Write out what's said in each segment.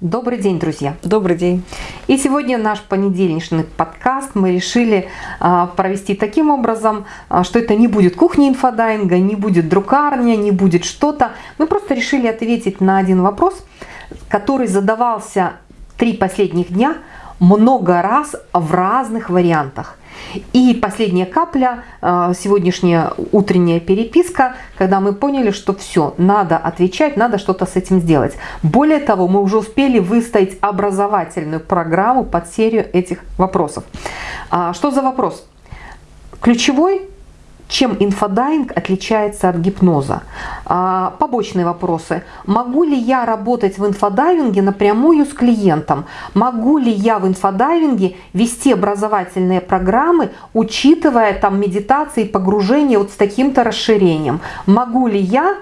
Добрый день, друзья! Добрый день! И сегодня наш понедельничный подкаст мы решили а, провести таким образом, а, что это не будет кухня инфодайинга, не будет друкарня, не будет что-то. Мы просто решили ответить на один вопрос, который задавался три последних дня много раз в разных вариантах. И последняя капля, э, сегодняшняя утренняя переписка, когда мы поняли, что все, надо отвечать, надо что-то с этим сделать. Более того, мы уже успели выставить образовательную программу под серию этих вопросов. А, что за вопрос? Ключевой чем инфодайвинг отличается от гипноза? А, побочные вопросы. Могу ли я работать в инфодайвинге напрямую с клиентом? Могу ли я в инфодайвинге вести образовательные программы, учитывая там медитации, погружение вот с таким-то расширением? Могу ли я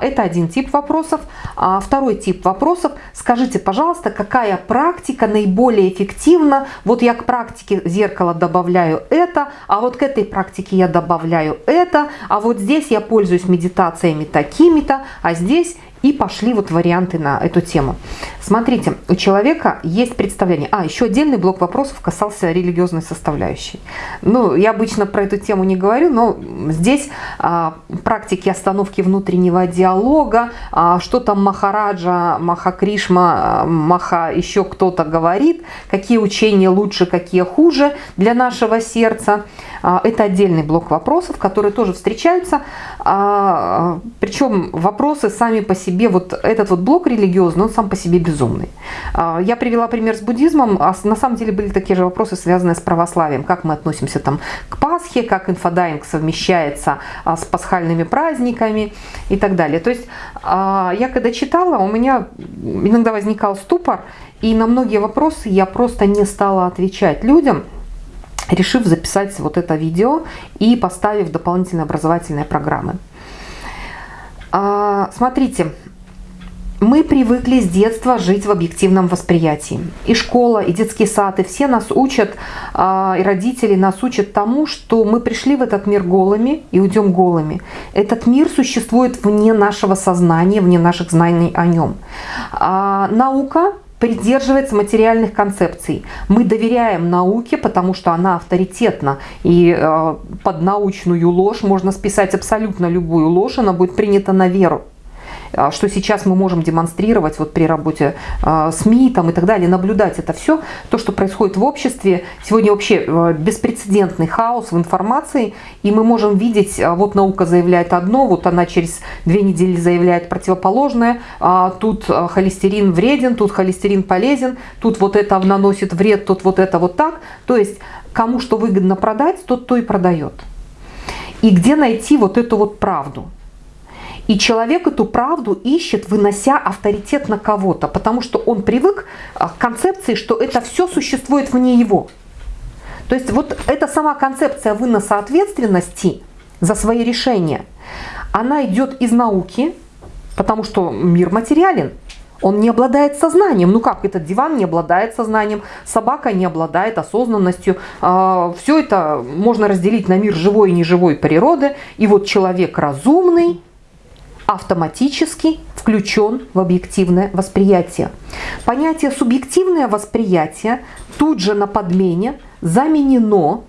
это один тип вопросов. А, второй тип вопросов. Скажите, пожалуйста, какая практика наиболее эффективна? Вот я к практике зеркала добавляю это, а вот к этой практике я добавляю это, а вот здесь я пользуюсь медитациями такими-то, а здесь и пошли вот варианты на эту тему. Смотрите, у человека есть представление. А, еще отдельный блок вопросов касался религиозной составляющей. Ну, я обычно про эту тему не говорю, но здесь а, практики остановки внутреннего диалога, а, что там Махараджа, Махакришма, Маха еще кто-то говорит, какие учения лучше, какие хуже для нашего сердца. А, это отдельный блок вопросов, которые тоже встречаются. А, причем вопросы сами по себе, вот этот вот блок религиозный, он сам по себе безумный. А, я привела пример с буддизмом, а на самом деле были такие же вопросы, связанные с православием. Как мы относимся там к Пасхе, как инфодайвинг совмещается с пасхальными праздниками и так далее. То есть я когда читала, у меня иногда возникал ступор, и на многие вопросы я просто не стала отвечать людям, решив записать вот это видео и поставив дополнительные образовательные программы. А, смотрите, мы привыкли с детства жить в объективном восприятии. И школа, и детский сад, и все нас учат, а, и родители нас учат тому, что мы пришли в этот мир голыми и уйдем голыми. Этот мир существует вне нашего сознания, вне наших знаний о нем. А, наука придерживается материальных концепций. Мы доверяем науке, потому что она авторитетна. И э, под научную ложь можно списать абсолютно любую ложь, она будет принята на веру. А, что сейчас мы можем демонстрировать вот при работе а, СМИ там, и так далее, наблюдать это все, то, что происходит в обществе. Сегодня вообще а, беспрецедентный хаос в информации, и мы можем видеть, вот наука заявляет одно, вот она через две недели заявляет противоположное, тут холестерин вреден, тут холестерин полезен, тут вот это наносит вред, тут вот это вот так. То есть кому что выгодно продать, тот то и продает. И где найти вот эту вот правду? И человек эту правду ищет, вынося авторитет на кого-то, потому что он привык а, к концепции, что это все существует вне его. То есть вот эта сама концепция выноса ответственности за свои решения, она идет из науки, потому что мир материален. Он не обладает сознанием. Ну как, этот диван не обладает сознанием, собака не обладает осознанностью. А, все это можно разделить на мир живой и неживой природы. И вот человек разумный, автоматически включен в объективное восприятие. Понятие субъективное восприятие тут же на подмене заменено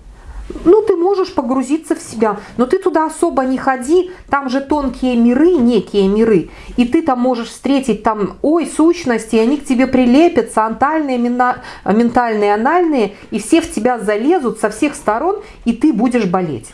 ну, ты можешь погрузиться в себя, но ты туда особо не ходи, там же тонкие миры, некие миры, и ты там можешь встретить там, ой, сущности, они к тебе прилепятся, антальные, ментальные, анальные, и все в тебя залезут со всех сторон, и ты будешь болеть.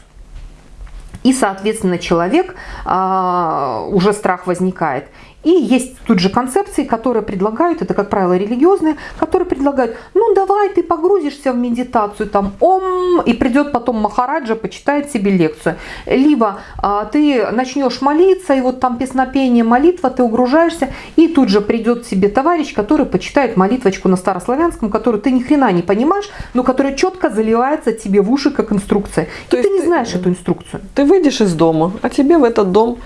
И, соответственно, человек, а, уже страх возникает. И есть тут же концепции, которые предлагают, это, как правило, религиозные, которые предлагают, ну, давай ты погрузишься в медитацию, там, ом, и придет потом Махараджа, почитает себе лекцию. Либо а, ты начнешь молиться, и вот там песнопение, молитва, ты угружаешься, и тут же придет себе товарищ, который почитает молитвочку на старославянском, которую ты ни хрена не понимаешь, но которая четко заливается тебе в уши, как инструкция. То и ты не знаешь эту инструкцию. Ты выйдешь из дома, а тебе в этот дом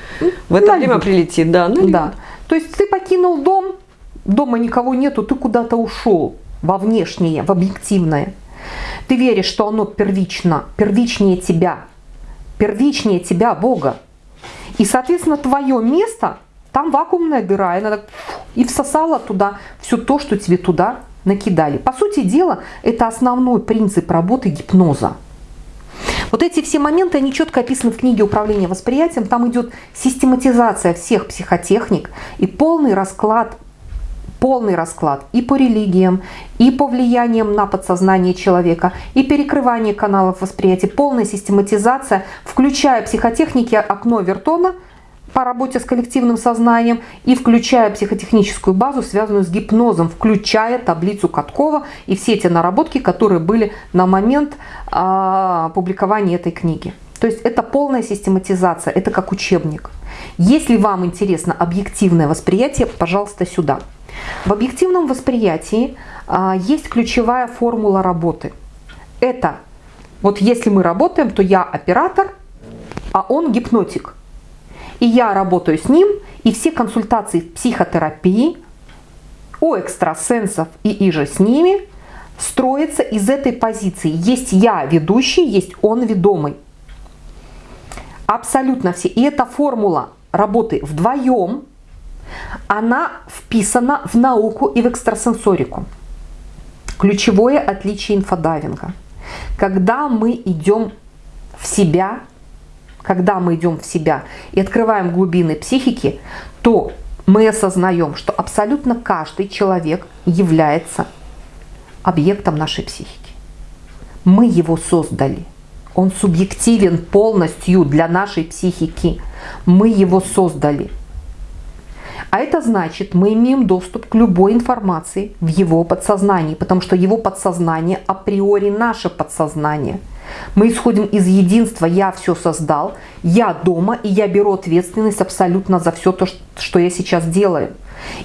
в это время прилетит. Да, да. То есть ты покинул дом, дома никого нету, ты куда-то ушел во внешнее, в объективное. Ты веришь, что оно первично, первичнее тебя, первичнее тебя, Бога. И, соответственно, твое место, там вакуумная дыра, и надо и всосала туда все то, что тебе туда накидали. По сути дела, это основной принцип работы гипноза. Вот эти все моменты, они четко описаны в книге «Управление восприятием». Там идет систематизация всех психотехник и полный расклад полный расклад и по религиям, и по влияниям на подсознание человека, и перекрывание каналов восприятия, полная систематизация, включая психотехники «Окно Вертона», по работе с коллективным сознанием и включая психотехническую базу, связанную с гипнозом, включая таблицу Каткова и все эти наработки, которые были на момент а, публикования этой книги. То есть это полная систематизация, это как учебник. Если вам интересно объективное восприятие, пожалуйста, сюда. В объективном восприятии а, есть ключевая формула работы. Это вот если мы работаем, то я оператор, а он гипнотик. И я работаю с ним, и все консультации в психотерапии у экстрасенсов и иже с ними строятся из этой позиции. Есть я ведущий, есть он ведомый. Абсолютно все. И эта формула работы вдвоем она вписана в науку и в экстрасенсорику. Ключевое отличие инфодайвинга. Когда мы идем в себя, когда мы идем в себя и открываем глубины психики, то мы осознаем, что абсолютно каждый человек является объектом нашей психики. Мы его создали. Он субъективен полностью для нашей психики. Мы его создали. А это значит, мы имеем доступ к любой информации в его подсознании, потому что его подсознание априори наше подсознание. Мы исходим из единства «я все создал», «я дома» и я беру ответственность абсолютно за все то, что я сейчас делаю.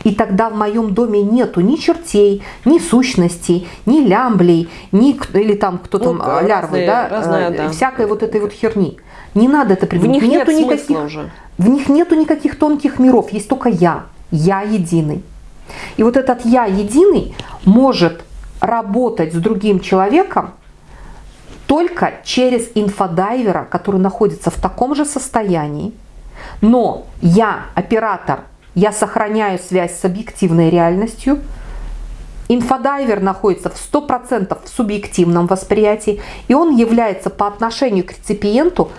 И тогда в моем доме нету ни чертей, ни сущностей, ни лямблей, ни или там кто там, ну, лярвы, разные, да, разные, э, да, всякой вот этой вот херни. Не надо это придумать. В них нету нет никаких, уже. В них нету никаких тонких миров, есть только я. Я единый. И вот этот я единый может работать с другим человеком только через инфодайвера, который находится в таком же состоянии. Но я, оператор, я сохраняю связь с объективной реальностью. Инфодайвер находится в 100% в субъективном восприятии, и он является по отношению к реципиенту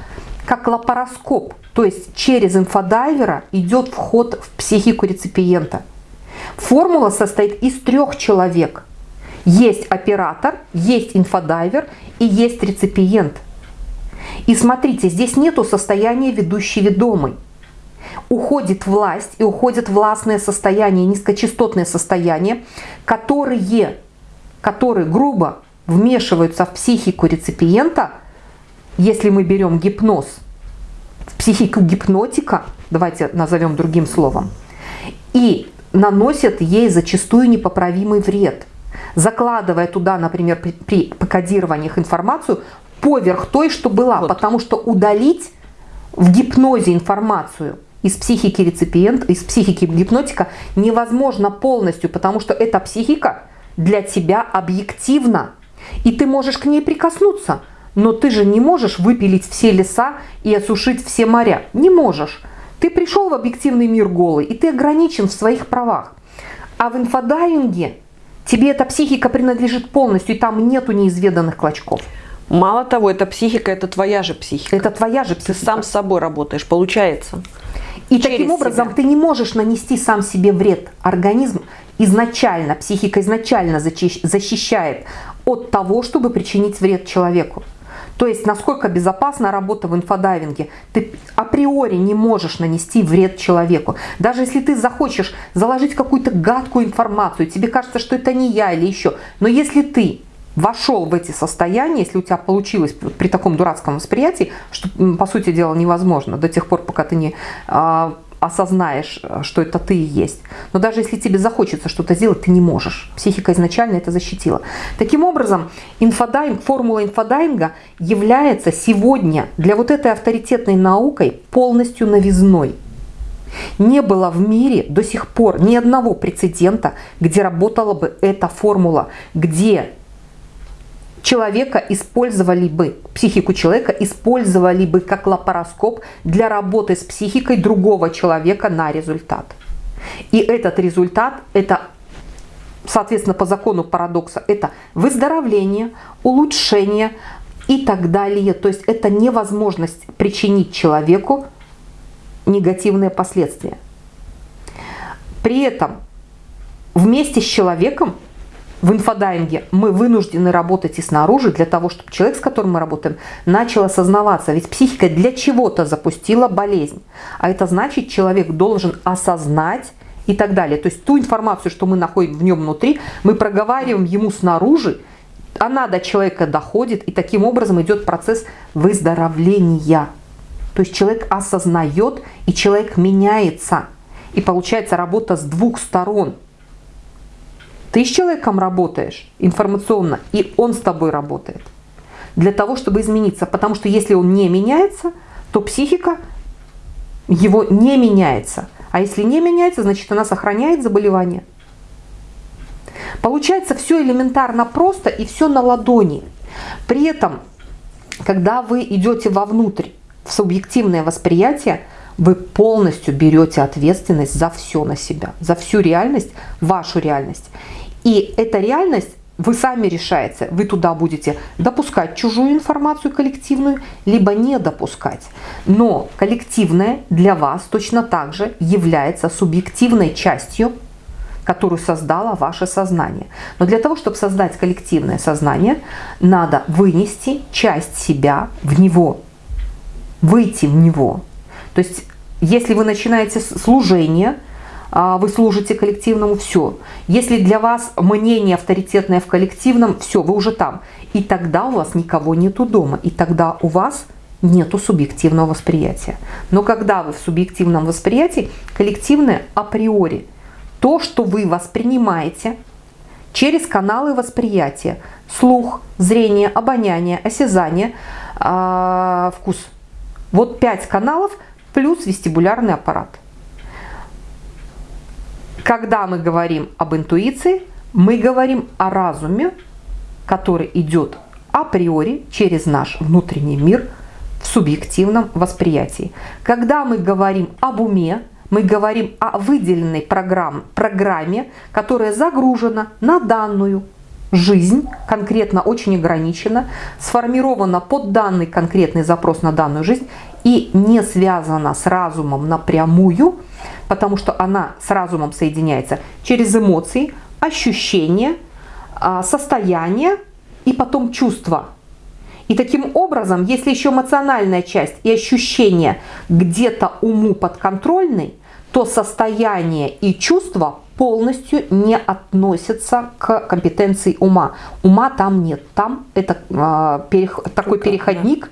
как лапароскоп, то есть через инфодайвера идет вход в психику реципиента. Формула состоит из трех человек. Есть оператор, есть инфодайвер и есть реципиент. И смотрите, здесь нету состояния ведущий-ведомый. Уходит власть и уходит властное состояние, низкочастотное состояние, которые, которые грубо вмешиваются в психику реципиента – если мы берем гипноз, в психику гипнотика, давайте назовем другим словом, и наносят ей зачастую непоправимый вред, закладывая туда, например, при, при кодированиях информацию поверх той, что была, вот. потому что удалить в гипнозе информацию из психики реципиента, из психики гипнотика невозможно полностью, потому что эта психика для тебя объективна, и ты можешь к ней прикоснуться – но ты же не можешь выпилить все леса и осушить все моря. Не можешь. Ты пришел в объективный мир голый, и ты ограничен в своих правах. А в инфодайвинге тебе эта психика принадлежит полностью, и там нету неизведанных клочков. Мало того, эта психика, это твоя же психика. Это твоя же психика. Ты сам с собой работаешь, получается. И таким образом себя. ты не можешь нанести сам себе вред. Организм изначально, психика изначально защищает от того, чтобы причинить вред человеку. То есть, насколько безопасна работа в инфодайвинге. Ты априори не можешь нанести вред человеку. Даже если ты захочешь заложить какую-то гадкую информацию, тебе кажется, что это не я или еще. Но если ты вошел в эти состояния, если у тебя получилось при таком дурацком восприятии, что, по сути дела, невозможно до тех пор, пока ты не а, осознаешь, что это ты и есть. Но даже если тебе захочется что-то сделать, ты не можешь. Психика изначально это защитила. Таким образом, инфодайвинг, формула инфодайвинга является сегодня для вот этой авторитетной наукой полностью новизной. Не было в мире до сих пор ни одного прецедента, где работала бы эта формула, где человека использовали бы, психику человека использовали бы как лапароскоп для работы с психикой другого человека на результат. И этот результат, это, соответственно, по закону парадокса, это выздоровление, улучшение и так далее. То есть это невозможность причинить человеку негативные последствия. При этом вместе с человеком в инфодайинге мы вынуждены работать и снаружи для того, чтобы человек, с которым мы работаем, начал осознаваться. Ведь психика для чего-то запустила болезнь. А это значит, человек должен осознать и так далее. То есть ту информацию, что мы находим в нем внутри, мы проговариваем ему снаружи, она до человека доходит, и таким образом идет процесс выздоровления. То есть человек осознает, и человек меняется. И получается работа с двух сторон – ты с человеком работаешь информационно, и он с тобой работает. Для того, чтобы измениться. Потому что если он не меняется, то психика его не меняется. А если не меняется, значит она сохраняет заболевание. Получается все элементарно просто и все на ладони. При этом, когда вы идете вовнутрь, в субъективное восприятие, вы полностью берете ответственность за все на себя, за всю реальность, вашу реальность. И эта реальность вы сами решаете, вы туда будете допускать чужую информацию коллективную, либо не допускать. Но коллективная для вас точно так же является субъективной частью, которую создало ваше сознание. Но для того, чтобы создать коллективное сознание, надо вынести часть себя в него, выйти в него. То есть, если вы начинаете служение, вы служите коллективному, все. Если для вас мнение авторитетное в коллективном, все, вы уже там. И тогда у вас никого нету дома, и тогда у вас нету субъективного восприятия. Но когда вы в субъективном восприятии, коллективное априори, то, что вы воспринимаете через каналы восприятия, слух, зрение, обоняние, осязание, э, вкус. Вот пять каналов плюс вестибулярный аппарат – когда мы говорим об интуиции, мы говорим о разуме, который идет априори через наш внутренний мир в субъективном восприятии. Когда мы говорим об уме, мы говорим о выделенной программ, программе, которая загружена на данную жизнь, конкретно очень ограничена, сформирована под данный конкретный запрос на данную жизнь и не связана с разумом напрямую, потому что она с разумом соединяется через эмоции, ощущения, а, состояние и потом чувства. И таким образом, если еще эмоциональная часть и ощущения где-то уму подконтрольны, то состояние и чувства полностью не относятся к компетенции ума. Ума там нет. Там это э, перех, такой переходник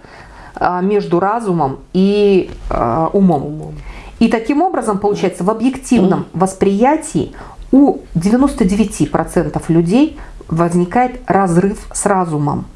э, между разумом и э, умом. умом. И таким образом, получается, в объективном восприятии у 99% людей возникает разрыв с разумом.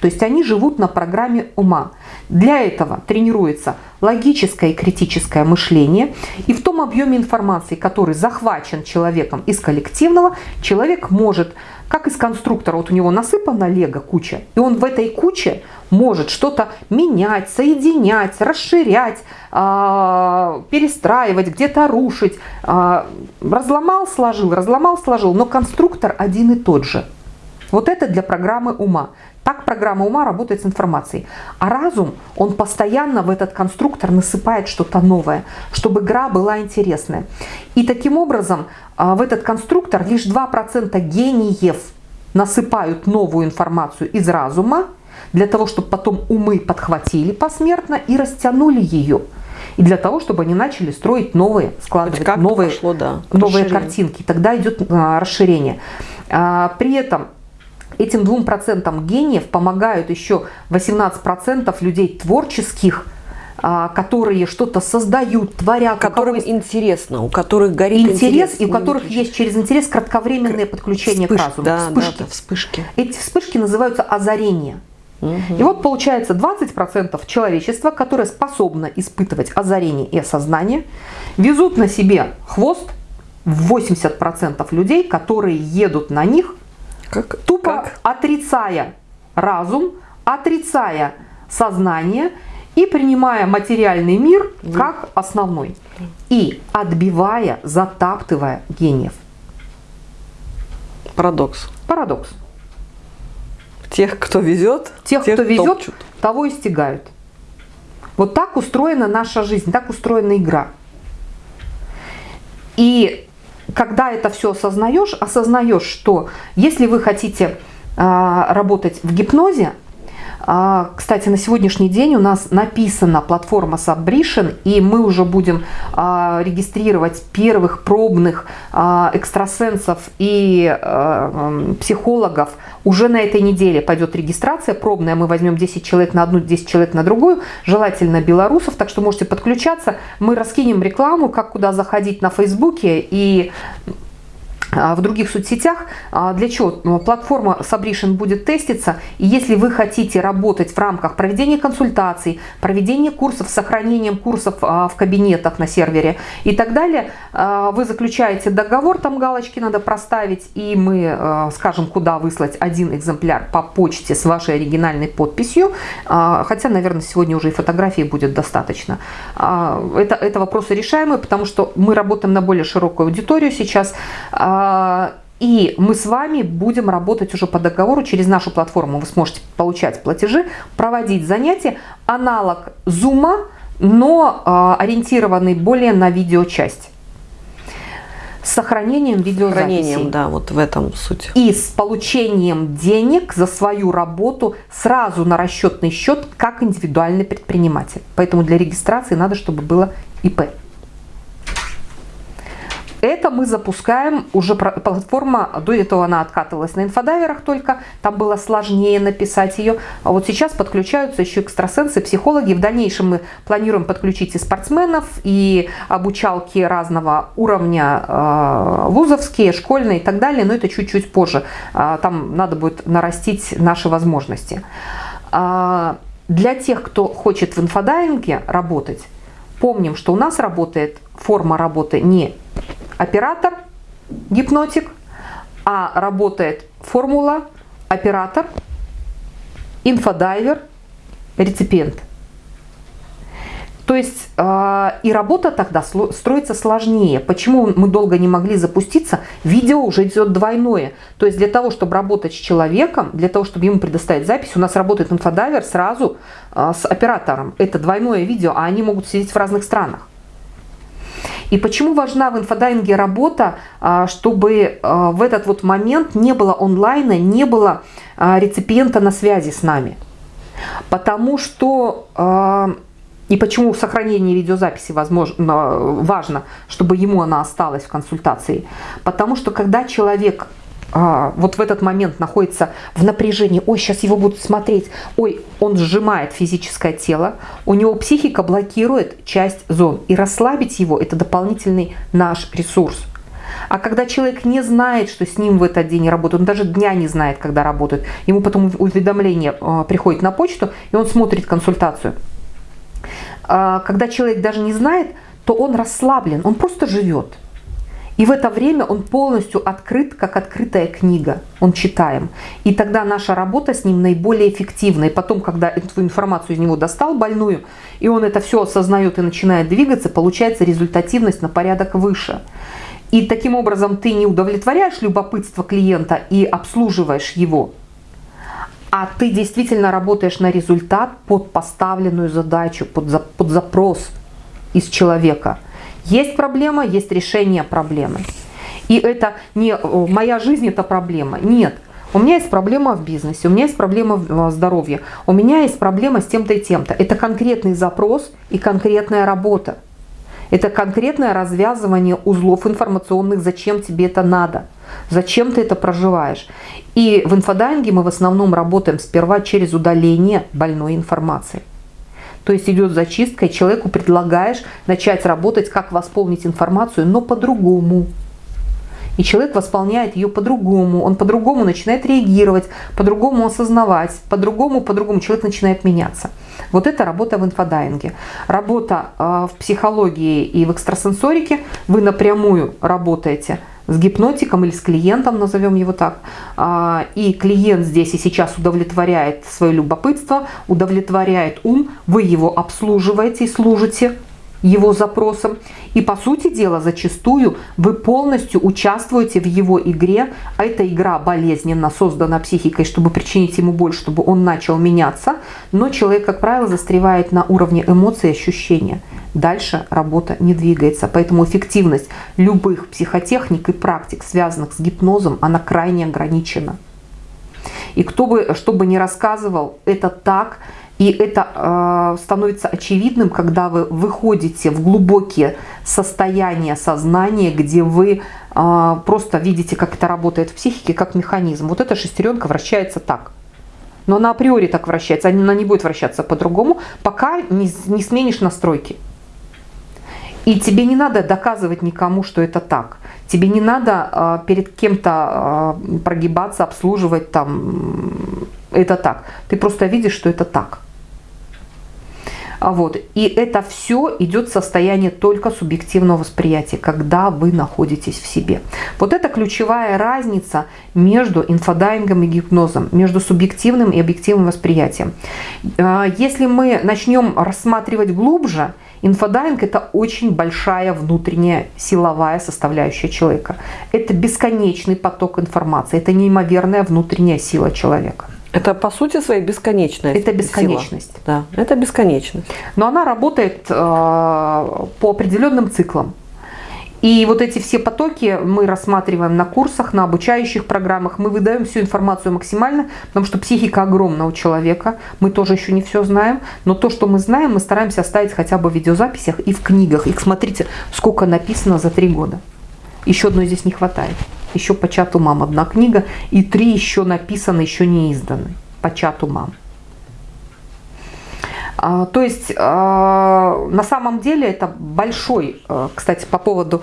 То есть они живут на программе ума. Для этого тренируется логическое и критическое мышление. И в том объеме информации, который захвачен человеком из коллективного, человек может, как из конструктора, вот у него насыпана лего куча, и он в этой куче может что-то менять, соединять, расширять, а, перестраивать, где-то рушить. А, разломал, сложил, разломал, сложил, но конструктор один и тот же. Вот это для программы ума. Так программа ума работает с информацией. А разум, он постоянно в этот конструктор насыпает что-то новое, чтобы игра была интересная. И таким образом а, в этот конструктор лишь 2% гениев насыпают новую информацию из разума, для того, чтобы потом умы подхватили посмертно и растянули ее. И для того, чтобы они начали строить новые, складывать новые, пошло, да, новые картинки. Тогда идет а, расширение. А, при этом этим двум процентам гениев помогают еще 18% людей творческих, а, которые что-то создают, творят. Которым есть... интересно, у которых горит интерес. интерес и у которых есть через интерес кратковременное подключение Вспыш... к разуму. Да, вспышки. Да, да, вспышки. Эти вспышки называются озарения. Угу. И вот получается 20% человечества, которое способно испытывать озарение и осознание, везут на себе хвост 80% людей, которые едут на них, как? тупо как? отрицая разум, отрицая сознание и и принимая материальный мир как основной. И отбивая, затаптывая гениев. Парадокс. Парадокс. Тех, кто везет, тех, тех кто везет, топчут. того и стигают. Вот так устроена наша жизнь, так устроена игра. И когда это все осознаешь, осознаешь, что если вы хотите а, работать в гипнозе, кстати, на сегодняшний день у нас написана платформа Subbrition, и мы уже будем а, регистрировать первых пробных а, экстрасенсов и психологов. Уже на этой неделе пойдет регистрация пробная, мы возьмем 10 человек на одну, 10 человек на другую, желательно белорусов, так что можете подключаться. Мы раскинем рекламу, как куда заходить на Фейсбуке и а, в других соцсетях. А, для чего? Ну, платформа Submission будет теститься. И если вы хотите работать в рамках проведения консультаций, проведения курсов сохранением курсов а, в кабинетах на сервере и так далее, вы заключаете договор, там галочки надо проставить, и мы скажем, куда выслать один экземпляр по почте с вашей оригинальной подписью. Хотя, наверное, сегодня уже и фотографии будет достаточно. Это, это вопросы решаемые, потому что мы работаем на более широкую аудиторию сейчас. А, и мы с вами будем работать уже по договору через нашу платформу. Вы сможете получать платежи, проводить занятия. Аналог Zoom, но а, ориентированный более на видеочасть. С сохранением видеозаписи. Сохранением, да, вот в этом суть. И с получением денег за свою работу сразу на расчетный счет, как индивидуальный предприниматель. Поэтому для регистрации надо, чтобы было ИП. Это мы запускаем, уже платформа, до этого она откатывалась на инфодайверах только, там было сложнее написать ее. А вот сейчас подключаются еще экстрасенсы, психологи. В дальнейшем мы планируем подключить и спортсменов, и обучалки разного уровня, э, вузовские, школьные и так далее, но это чуть-чуть позже. А, там надо будет нарастить наши возможности. А, для тех, кто хочет в инфодайинге работать, помним, что у нас работает форма работы не оператор, гипнотик, а работает формула, оператор, инфодайвер, реципиент. То есть э, и работа тогда строится сложнее. Почему мы долго не могли запуститься? Видео уже идет двойное. То есть для того, чтобы работать с человеком, для того, чтобы ему предоставить запись, у нас работает инфодайвер сразу э, с оператором. Это двойное видео, а они могут сидеть в разных странах. И почему важна в инфодайинге работа, а, чтобы а, в этот вот момент не было онлайна, не было а, реципиента на связи с нами? Потому что... И почему сохранение видеозаписи возможно, важно, чтобы ему она осталась в консультации? Потому что когда человек а, вот в этот момент находится в напряжении, ой, сейчас его будут смотреть, ой, он сжимает физическое тело, у него психика блокирует часть зон. И расслабить его – это дополнительный наш ресурс. А когда человек не знает, что с ним в этот день работают, он даже дня не знает, когда работают, ему потом уведомление э, приходит на почту, и он смотрит консультацию. Э, когда человек даже не знает, то он расслаблен, он просто живет. И в это время он полностью открыт, как открытая книга. Он читаем. И тогда наша работа с ним наиболее эффективна. И потом, когда эту информацию из него достал больную, и он это все осознает и начинает двигаться, получается результативность на порядок выше. И таким образом ты не удовлетворяешь любопытство клиента и обслуживаешь его, а ты действительно работаешь на результат под поставленную задачу, под, за, под запрос из человека – есть проблема, есть решение проблемы. И это не моя жизнь это проблема. Нет. У меня есть проблема в бизнесе, у меня есть проблема в э, здоровье, у меня есть проблема с тем-то и тем-то. Это конкретный запрос и конкретная работа. Это конкретное развязывание узлов информационных, зачем тебе это надо, зачем ты это проживаешь. И в инфодайинге мы в основном работаем сперва через удаление больной информации. То есть идет зачистка, и человеку предлагаешь начать работать, как восполнить информацию, но по-другому. И человек восполняет ее по-другому, он по-другому начинает реагировать, по-другому осознавать, по-другому, по-другому человек начинает меняться. Вот это работа в инфодайинге. Работа э, в психологии и в экстрасенсорике. Вы напрямую работаете с гипнотиком или с клиентом, назовем его так, а, и клиент здесь и сейчас удовлетворяет свое любопытство, удовлетворяет ум, вы его обслуживаете и служите его запросам. И по сути дела, зачастую вы полностью участвуете в его игре, а эта игра болезненно создана психикой, чтобы причинить ему боль, чтобы он начал меняться, но человек, как правило, застревает на уровне эмоций и ощущения. Дальше работа не двигается, поэтому эффективность любых психотехник и практик, связанных с гипнозом, она крайне ограничена. И кто бы, что бы ни рассказывал, это так – и это э, становится очевидным, когда вы выходите в глубокие состояния сознания, где вы э, просто видите, как это работает в психике, как механизм. Вот эта шестеренка вращается так. Но она априори так вращается, она не будет вращаться по-другому, пока не, не сменишь настройки. И тебе не надо доказывать никому, что это так. Тебе не надо э, перед кем-то э, прогибаться, обслуживать там это так. Ты просто видишь, что это так. А вот. И это все идет состояние только субъективного восприятия, когда вы находитесь в себе. Вот это ключевая разница между инфодайвингом и гипнозом, между субъективным и объективным восприятием. А, если мы начнем рассматривать глубже, Инфодайинг – это очень большая внутренняя силовая составляющая человека. Это бесконечный поток информации, это неимоверная внутренняя сила человека. Это по сути своей бесконечность. Это бесконечность. Сила. Да, это бесконечность. Но она работает э, по определенным циклам. И вот эти все потоки мы рассматриваем на курсах, на обучающих программах. Мы выдаем всю информацию максимально, потому что психика огромна у человека. Мы тоже еще не все знаем. Но то, что мы знаем, мы стараемся оставить хотя бы в видеозаписях и в книгах. И смотрите, сколько написано за три года. Еще одной здесь не хватает еще по чату мам одна книга, и три еще написаны, еще не изданы по чату мам. А, то есть а, на самом деле это большой, а, кстати, по поводу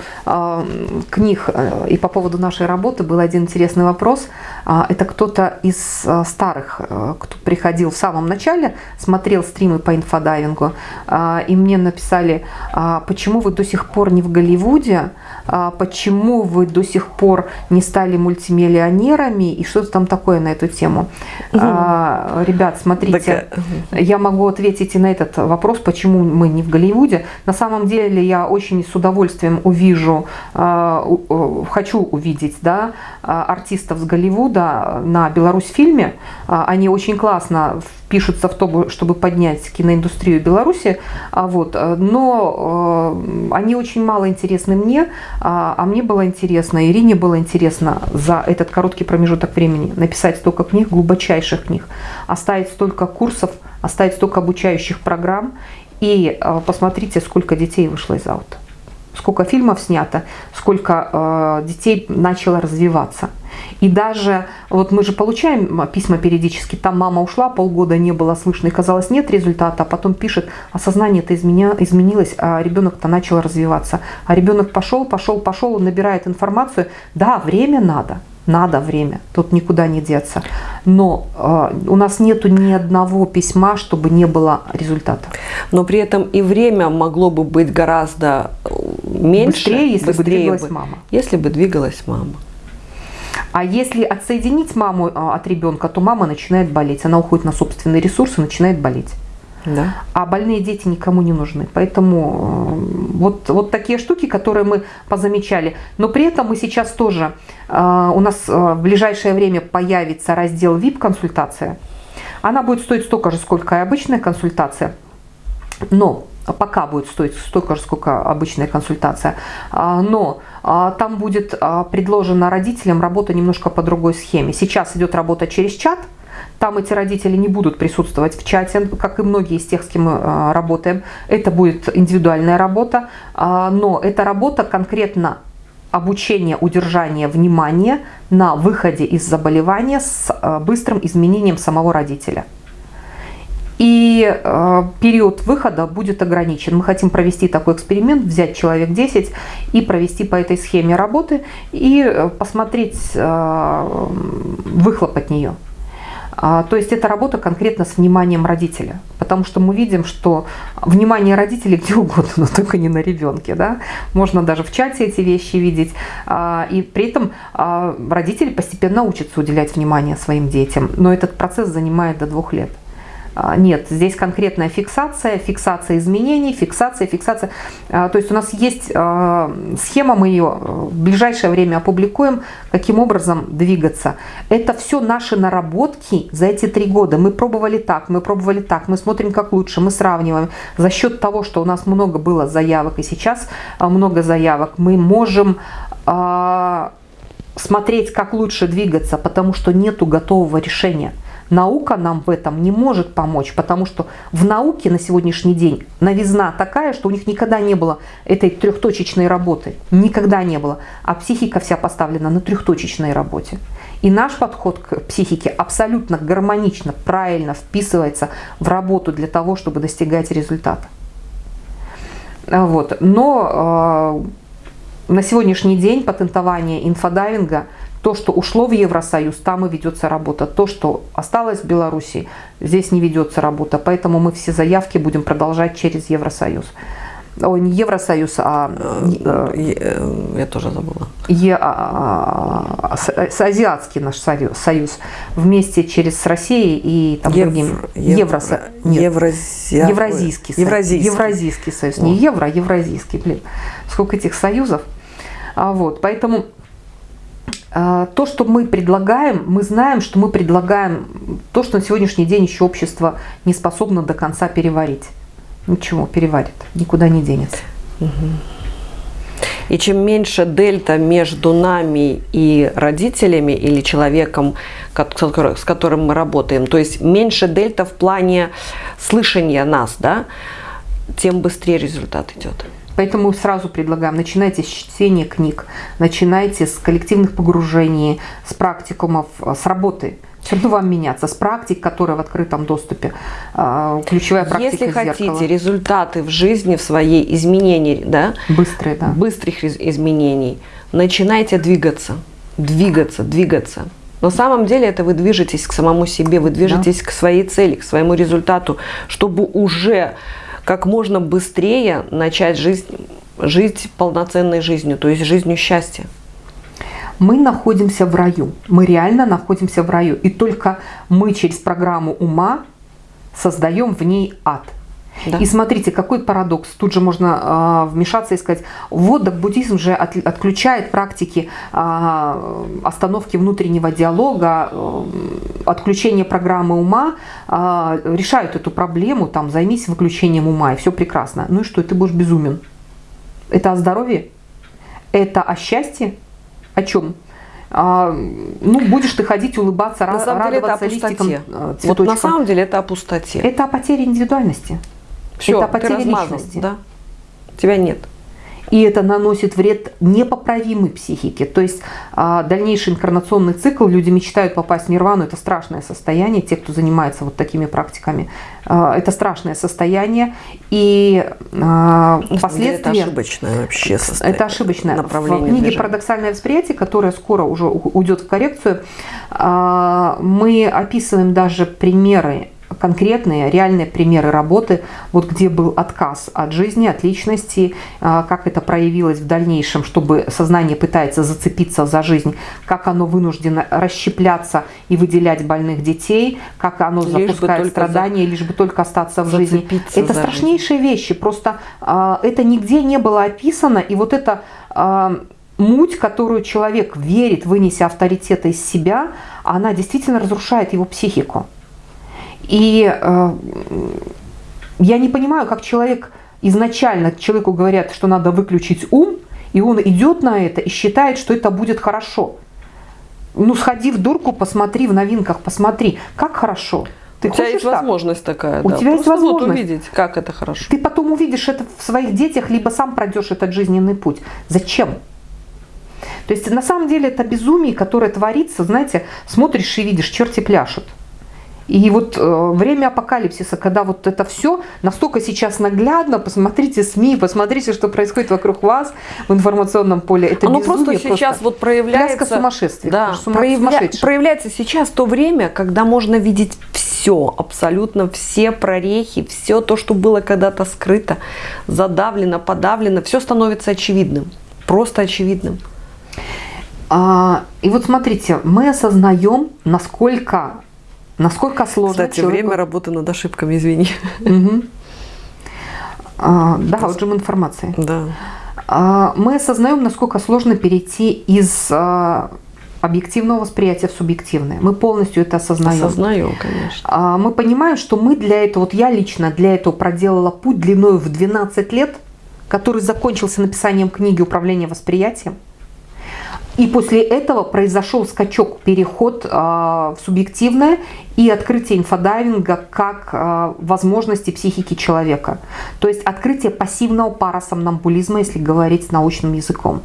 книг и по поводу нашей работы был один интересный вопрос. Это кто-то из старых, кто приходил в самом начале, смотрел стримы по инфодайвингу, и мне написали, почему вы до сих пор не в Голливуде, почему вы до сих пор не стали мультимиллионерами и что-то там такое на эту тему. Угу. Ребят, смотрите, так, я могу ответить ответите на этот вопрос, почему мы не в Голливуде. На самом деле я очень с удовольствием увижу, э, э, хочу увидеть да, э, артистов с Голливуда на Беларусь фильме. Они очень классно пишутся в то, чтобы поднять киноиндустрию Беларуси, а вот, но они очень мало интересны мне, а, а мне было интересно, Ирине было интересно за этот короткий промежуток времени написать столько книг, глубочайших книг, оставить столько курсов, оставить столько обучающих программ и э, посмотрите, сколько детей вышло из аута. Сколько фильмов снято, сколько э, детей начало развиваться. И даже, вот мы же получаем письма периодически, там мама ушла, полгода не было слышно, и казалось нет результата, а потом пишет, осознание-то изменя, изменилось, а ребенок-то начал развиваться. А ребенок пошел, пошел, пошел, он набирает информацию. Да, время надо, надо время, тут никуда не деться. Но э, у нас нету ни одного письма, чтобы не было результата. Но при этом и время могло бы быть гораздо э, меньше. Быстрее, если быстрее бы двигалась бы, мама. Если бы двигалась мама. А если отсоединить маму э, от ребенка, то мама начинает болеть. Она уходит на собственные ресурсы, начинает болеть. Да. А больные дети никому не нужны. Поэтому э, вот, вот такие штуки, которые мы позамечали. Но при этом мы сейчас тоже, э, у нас э, в ближайшее время появится раздел VIP-консультация. Она будет стоить столько же, сколько и обычная консультация. Но пока будет стоить столько же, сколько обычная консультация. Но там будет предложена родителям работа немножко по другой схеме. Сейчас идет работа через чат – там эти родители не будут присутствовать в чате, как и многие из тех, с кем мы а, работаем. Это будет индивидуальная работа, а, но эта работа конкретно обучение, удержание внимания на выходе из заболевания с а, быстрым изменением самого родителя. И э, период выхода будет ограничен. Мы хотим провести такой эксперимент, взять человек 10 и провести по этой схеме работы и посмотреть э, выхлоп от нее. А, то есть это работа конкретно с вниманием родителя, потому что мы видим, что внимание родителей где угодно, но только не на ребенке. Да? Можно даже в чате эти вещи видеть. А, и при этом а, родители постепенно учатся уделять внимание своим детям, но этот процесс занимает до двух лет. А, нет, здесь конкретная фиксация, фиксация изменений, фиксация, фиксация. А, то есть у нас есть а, схема, мы ее в ближайшее время опубликуем, каким образом двигаться. Это все наши наработки за эти три года. Мы пробовали так, мы пробовали так, мы смотрим как лучше, мы сравниваем. За счет того, что у нас много было заявок и сейчас много заявок, мы можем смотреть, как лучше двигаться, потому что нету готового решения. Наука нам в этом не может помочь, потому что в науке на сегодняшний день новизна такая, что у них никогда не было этой трехточечной работы. Никогда не было. А психика вся поставлена на трехточечной работе. И наш подход к психике абсолютно гармонично, правильно вписывается в работу для того, чтобы достигать результата. Вот. Но э, на сегодняшний день патентование инфодайвинга – то, что ушло в Евросоюз, там и ведется работа. То, что осталось в Беларуси, здесь не ведется работа. Поэтому мы все заявки будем продолжать через Евросоюз. Ой, не Евросоюз, а... Э, э, я тоже забыла. Е, а, а, с, азиатский наш союз, союз. Вместе через с Россией и там Ев, другим... Евро, нет, Евразия, Евразийский, Евразийский. Евразийский союз. Не евро, а евразийский. Блин, сколько этих союзов. А вот, поэтому то, что мы предлагаем, мы знаем, что мы предлагаем то, что на сегодняшний день еще общество не способно до конца переварить. Ничего, переварит, никуда не денется. И чем меньше дельта между нами и родителями или человеком, с которым мы работаем, то есть меньше дельта в плане слышания нас, да, тем быстрее результат идет. Поэтому сразу предлагаем, начинайте с чтения книг, начинайте с коллективных погружений, с практикумов, с работы. Все равно вам меняться, с практик, которые в открытом доступе. А, ключевая практика Если хотите результаты в жизни, в своей изменении, да, быстрые, да. быстрых изменений, начинайте двигаться, двигаться, двигаться. На самом деле это вы движетесь к самому себе, вы движетесь да. к своей цели, к своему результату, чтобы уже как можно быстрее начать жизнь, жить полноценной жизнью, то есть жизнью счастья. Мы находимся в раю, мы реально находимся в раю, и только мы через программу ума создаем в ней ад. Да. И смотрите, какой парадокс. Тут же можно э, вмешаться и сказать, вот так буддизм же от, отключает практики э, остановки внутреннего диалога, э, отключения программы ума, э, решают эту проблему, там, займись выключением ума, и все прекрасно. Ну и что, ты будешь безумен. Это о здоровье? Это о счастье? О чем? А, ну, будешь ты ходить, улыбаться, на самом радоваться деле это о листикам, Вот на самом деле это о пустоте. Это о потере индивидуальности. Все, это потеря личности. Да? Тебя нет. И это наносит вред непоправимой психике. То есть а, дальнейший инкарнационный цикл, люди мечтают попасть в нирвану, это страшное состояние, те, кто занимается вот такими практиками, а, это страшное состояние. И а, последствия... Это ошибочное вообще состояние. Это ошибочное. Направление в книге движения. «Парадоксальное восприятие», которая скоро уже уйдет в коррекцию, мы описываем даже примеры конкретные, реальные примеры работы, вот где был отказ от жизни, от личности, а, как это проявилось в дальнейшем, чтобы сознание пытается зацепиться за жизнь, как оно вынуждено расщепляться и выделять больных детей, как оно лишь запускает страдания, за... лишь бы только остаться в жизни. Это страшнейшие жизнь. вещи, просто а, это нигде не было описано, и вот это а, муть, которую человек верит, вынеся авторитета из себя, она действительно разрушает его психику. И э, я не понимаю, как человек изначально человеку говорят, что надо выключить ум, и он идет на это и считает, что это будет хорошо. Ну, сходи в дурку, посмотри в новинках, посмотри, как хорошо. Ты У тебя есть так? возможность такая. У да. тебя Просто есть возможность вот увидеть, как это хорошо. Ты потом увидишь это в своих детях, либо сам пройдешь этот жизненный путь. Зачем? То есть на самом деле это безумие, которое творится, знаете, смотришь и видишь, черти пляшут. И вот э, время апокалипсиса, когда вот это все настолько сейчас наглядно, посмотрите СМИ, посмотрите, что происходит вокруг вас в информационном поле. Это Оно безумие, просто сейчас просто вот проявляется... Пляска сумасшествия. Да, проявля... проявляется сейчас то время, когда можно видеть все, абсолютно все прорехи, все то, что было когда-то скрыто, задавлено, подавлено, все становится очевидным, просто очевидным. А, и вот смотрите, мы осознаем, насколько Насколько сложно Кстати, человеку... время работы над ошибками, извини. Угу. А, да, отжим информации. Да. А, мы осознаем, насколько сложно перейти из а, объективного восприятия в субъективное. Мы полностью это осознаем. Осознаем, конечно. Мы понимаем, что мы для этого, вот я лично для этого проделала путь длиной в 12 лет, который закончился написанием книги «Управление восприятием». И после этого произошел скачок, переход э, в субъективное и открытие инфодайвинга как э, возможности психики человека. То есть открытие пассивного парасомнамбулизма, если говорить научным языком.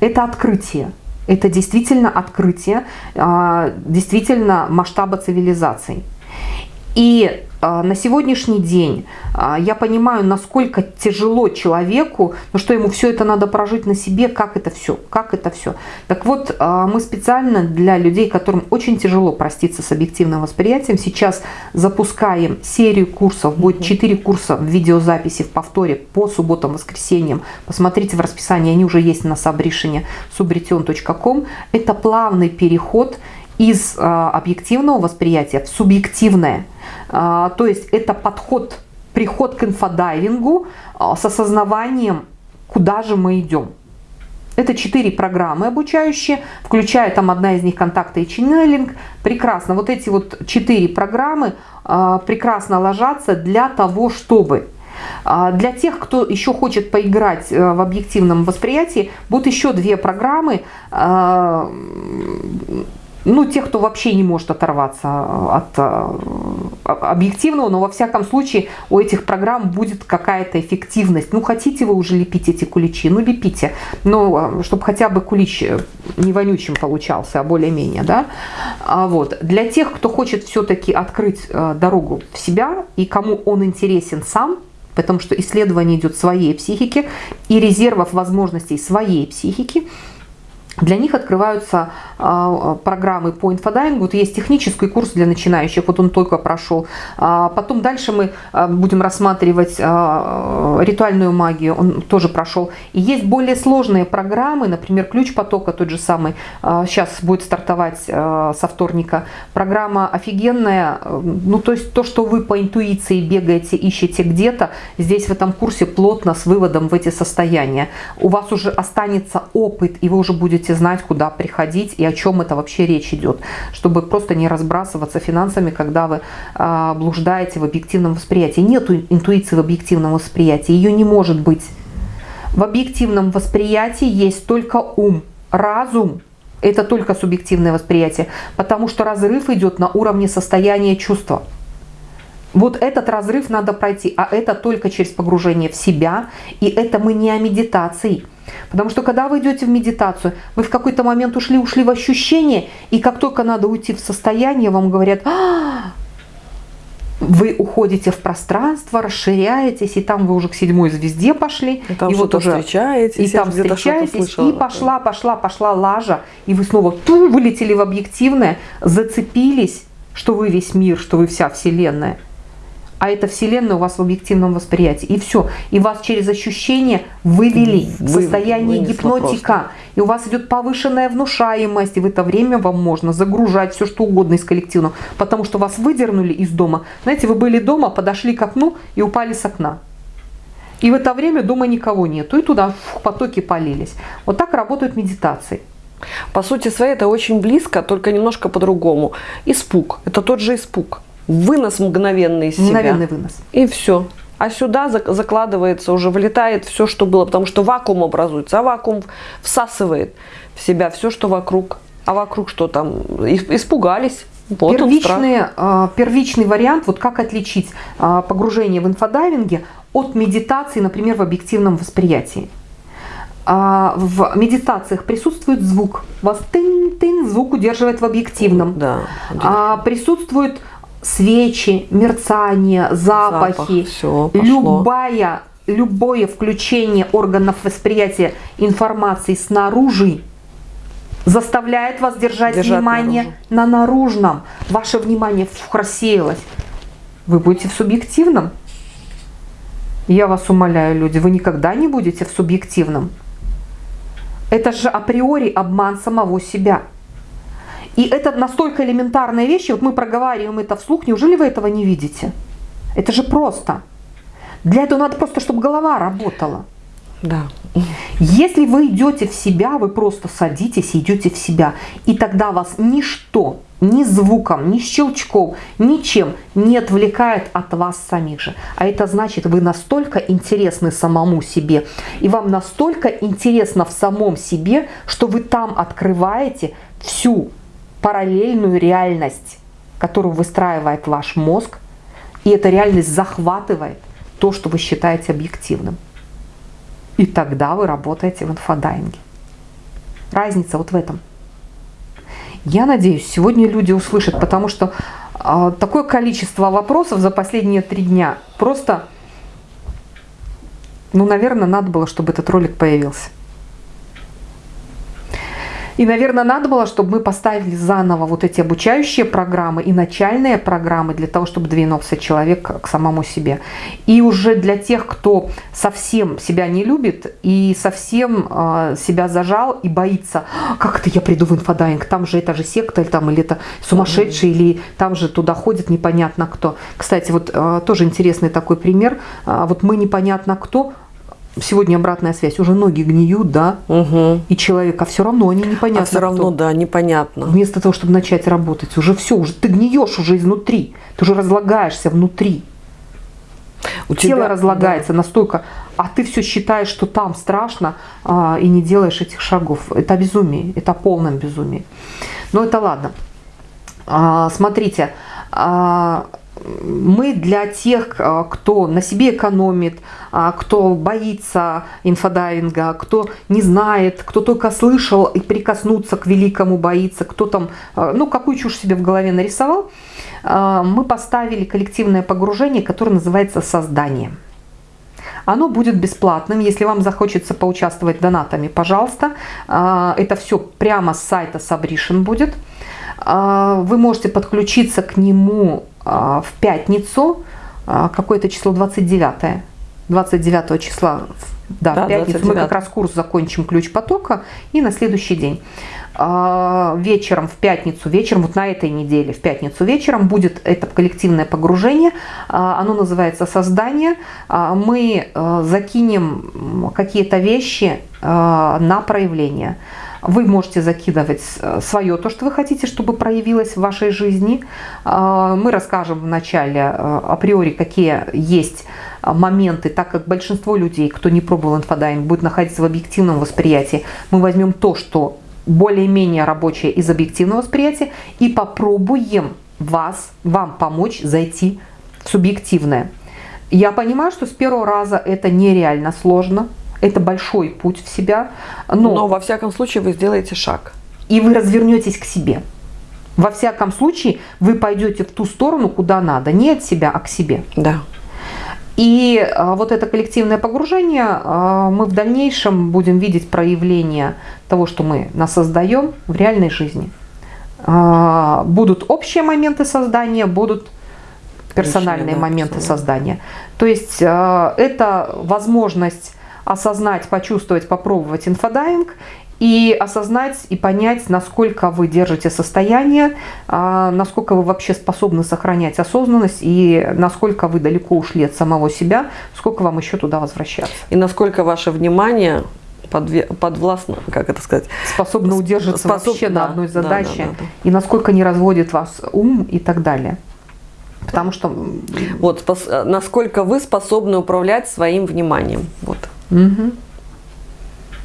Это открытие. Это действительно открытие, э, действительно масштаба цивилизаций. И а, на сегодняшний день а, я понимаю, насколько тяжело человеку, но что ему все это надо прожить на себе, как это все, как это все. Так вот, а, мы специально для людей, которым очень тяжело проститься с объективным восприятием, сейчас запускаем серию курсов, будет 4 курса в видеозаписи в повторе по субботам, воскресеньям. Посмотрите в расписании, они уже есть на Сабришине, subrition.com. Это плавный переход из объективного восприятия в субъективное – а, то есть это подход, приход к инфодайвингу а, с осознаванием, куда же мы идем. Это четыре программы обучающие, включая там одна из них контакты и ченнелинг. Прекрасно. Вот эти вот четыре программы э, прекрасно ложатся для того, чтобы для тех, кто еще хочет поиграть в объективном восприятии, будут еще две программы ну, тех, кто вообще не может оторваться от э, объективного, но во всяком случае у этих программ будет какая-то эффективность. Ну, хотите вы уже лепить эти куличи, ну, лепите. Но э, чтобы хотя бы кулич э, не вонючим получался, а более-менее, да. А вот. Для тех, кто хочет все-таки открыть дорогу в себя и кому он интересен сам, потому что исследование идет своей психики и резервов возможностей своей психики, для них открываются а, программы по инфодайвингу. Вот есть технический курс для начинающих, вот он только прошел. А, потом дальше мы а, будем рассматривать ритуальную магию, он тоже прошел. И есть более сложные программы, например, ключ потока тот же самый, сейчас будет стартовать со вторника. Программа офигенная, ну то есть то, что вы по интуиции бегаете, ищете где-то, здесь в этом курсе плотно с выводом в эти состояния. У вас уже останется опыт, и вы уже будете будете знать, куда приходить и о чем это вообще речь идет, чтобы просто не разбрасываться финансами, когда вы э, блуждаете в объективном восприятии. Нет интуиции в объективном восприятии, ее не может быть. В объективном восприятии есть только ум, разум – это только субъективное восприятие, потому что разрыв идет на уровне состояния чувства. Вот этот разрыв надо пройти, а это только через погружение в себя, и это мы не о медитации – Потому что когда вы идете в медитацию, вы в какой-то момент ушли, ушли в ощущение, и как только надо уйти в состояние, вам говорят, а, вы уходите в пространство, расширяетесь, и там вы уже к седьмой звезде пошли. И там и вот уже встречаетесь, и там встречаетесь, и пошла, пошла, пошла лажа, и вы снова ту, вылетели в объективное, зацепились, что вы весь мир, что вы вся вселенная а это Вселенная у вас в объективном восприятии. И все. И вас через ощущение вывели в состояние гипнотика. Просто. И у вас идет повышенная внушаемость. И в это время вам можно загружать все, что угодно из коллективного. Потому что вас выдернули из дома. Знаете, вы были дома, подошли к окну и упали с окна. И в это время дома никого нету. И туда в потоки полились. Вот так работают медитации. По сути своей это очень близко, только немножко по-другому. Испуг. Это тот же испуг вынос мгновенный из себя. Мгновенный вынос. И все. А сюда закладывается, уже вылетает все, что было, потому что вакуум образуется, а вакуум всасывает в себя все, что вокруг. А вокруг что там? Испугались. Вот первичный, э, первичный вариант, вот как отличить э, погружение в инфодайвинге от медитации, например, в объективном восприятии. Э, в медитациях присутствует звук. Вас тын-тын, звук удерживает в объективном. Да. Присутствует свечи, мерцание, запахи, Запах, пошло. любая, любое включение органов восприятия информации снаружи заставляет вас держать, Держать внимание наружу. на наружном. Ваше внимание рассеялось. Вы будете в субъективном. Я вас умоляю, люди, вы никогда не будете в субъективном. Это же априори обман самого себя. И это настолько элементарные вещи, вот мы проговариваем это вслух, неужели вы этого не видите? Это же просто. Для этого надо просто, чтобы голова работала. Да. Если вы идете в себя, вы просто садитесь и идете в себя. И тогда вас ничто, ни звуком, ни щелчком, ничем не отвлекает от вас самих же. А это значит, вы настолько интересны самому себе, и вам настолько интересно в самом себе, что вы там открываете всю параллельную реальность, которую выстраивает ваш мозг, и эта реальность захватывает то, что вы считаете объективным. И тогда вы работаете в инфодайинге. Разница вот в этом. Я надеюсь, сегодня люди услышат, потому что э, такое количество вопросов за последние три дня. Просто, ну, наверное, надо было, чтобы этот ролик появился. И, наверное, надо было, чтобы мы поставили заново вот эти обучающие программы и начальные программы для того, чтобы двинулся человек к самому себе. И уже для тех, кто совсем себя не любит и совсем э, себя зажал и боится, как это я приду в инфодайвинг, там же это же секта, или, там, или это сумасшедший, или там же туда ходит непонятно кто. Кстати, вот э, тоже интересный такой пример. Э, вот мы непонятно кто, сегодня обратная связь, уже ноги гниют, да, Угу. и человека все равно они непонятно. А все равно, кто. да, непонятно. Вместо того, чтобы начать работать, уже все, уже ты гниешь уже изнутри, ты уже разлагаешься внутри. У Тело тебя- разлагается настолько, а ты все считаешь, что там страшно, а, и не делаешь этих шагов. Это безумие, это полное безумие. Но это ладно. А, смотрите, а, мы для тех, а, кто на себе экономит, а, кто боится инфодайвинга, кто не знает, кто только слышал и прикоснуться к великому боится, кто там, а, ну, какую чушь себе в голове нарисовал, а, мы поставили коллективное погружение, которое называется «Создание». Оно будет бесплатным, если вам захочется поучаствовать донатами, пожалуйста. Это все прямо с сайта Сабришин будет. Вы можете подключиться к нему в пятницу, а, какое-то число 29 29 числа, да, Да, в пятницу мы 29. как раз курс закончим ключ потока и на следующий день. А, Вечером в пятницу, вечером вот на этой неделе, в пятницу вечером будет это коллективное погружение. А, Оно называется «Создание». А, Мы а, закинем какие-то вещи а, на проявление. Вы можете закидывать свое, то, что вы хотите, чтобы проявилось в вашей жизни. А, Мы расскажем вначале а, априори, какие есть а, моменты, так как большинство людей, кто не пробовал инфодайвинг, будет находиться в объективном восприятии. Мы возьмем то, что более-менее рабочее из объективного восприятия и попробуем вас, вам помочь зайти в субъективное. Я понимаю, что с первого раза это нереально сложно, это большой путь в себя, но, Но во всяком случае вы сделаете шаг. и вы развернетесь к себе. Во всяком случае, вы пойдете в ту сторону, куда надо, не от себя, а к себе. Да. И а, вот это коллективное погружение, а, мы в дальнейшем будем видеть проявление того, что мы насоздаем в реальной жизни. А, Будут общие моменты создания, будут персональные Личные, да, моменты создания. То есть это возможность осознать, почувствовать, попробовать инфодайвинг и осознать и понять, насколько вы держите состояние, а, насколько вы вообще способны сохранять осознанность и насколько вы далеко ушли от самого себя, сколько вам еще туда возвращаться. И насколько ваше внимание подве- подвластно, как это сказать, Способны Сп- удерживаться способ- вообще да, на одной да, задаче да, да, да. и насколько не разводит вас ум и так далее. Потому что вот насколько вы способны управлять своим вниманием. Вот. Мгм.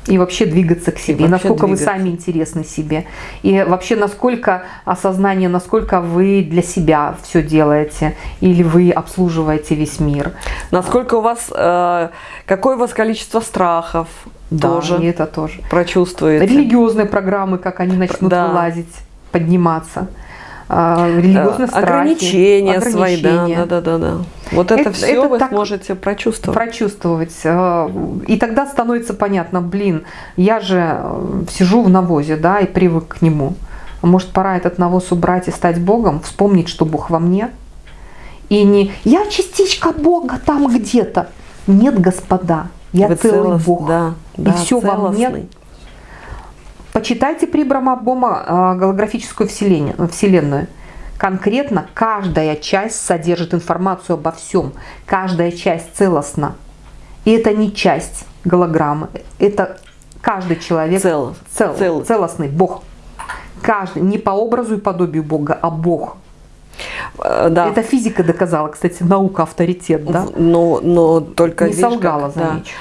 И вообще двигаться к себе. И, насколько вы двигаться. сами интересны себе. И вообще насколько осознание, насколько вы для себя все делаете. Или вы обслуживаете весь мир. Насколько у вас, э, какое у вас количество страхов Да, тоже и это тоже. прочувствуете. Религиозные программы, как они начнут Да. вылазить, подниматься. Э, религиозные страхи, ограничения, свои, да, да, да, да, да. Вот это, это все это вы сможете прочувствовать. Прочувствовать. Э, и тогда становится понятно, блин, я же сижу в навозе, да, и привык к нему. Может, пора этот навоз убрать и стать Богом, вспомнить, что Бог во мне. И не «я частичка Бога там где-то». Нет, господа, я Вы целый целост, Бог. Да, и да, все целостный. во мне. Почитайте при Брамабома э, голографическую вселенную. Конкретно каждая часть содержит информацию обо всем. Каждая часть целостна. И это не часть голограммы. Это каждый человек цел, цел, цел. целостный Бог. Каждый, не по образу и подобию Бога, а Бог. Э, да. Это физика доказала, кстати, наука авторитет, да? Но, но только... Не солгала, как, замечу.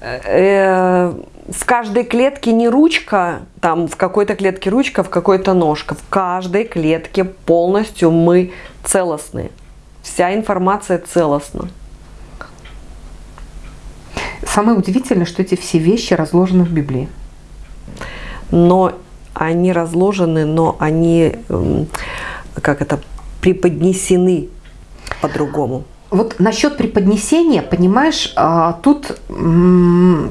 Да. Э, в каждой клетке не ручка, там в какой-то клетке ручка, в какой-то ножка. В каждой клетке полностью мы целостны. Вся информация целостна. Самое удивительное, что эти все вещи разложены в Библии. Но они разложены, но они, эм, как это, преподнесены по-другому. Вот насчет преподнесения, понимаешь, а, тут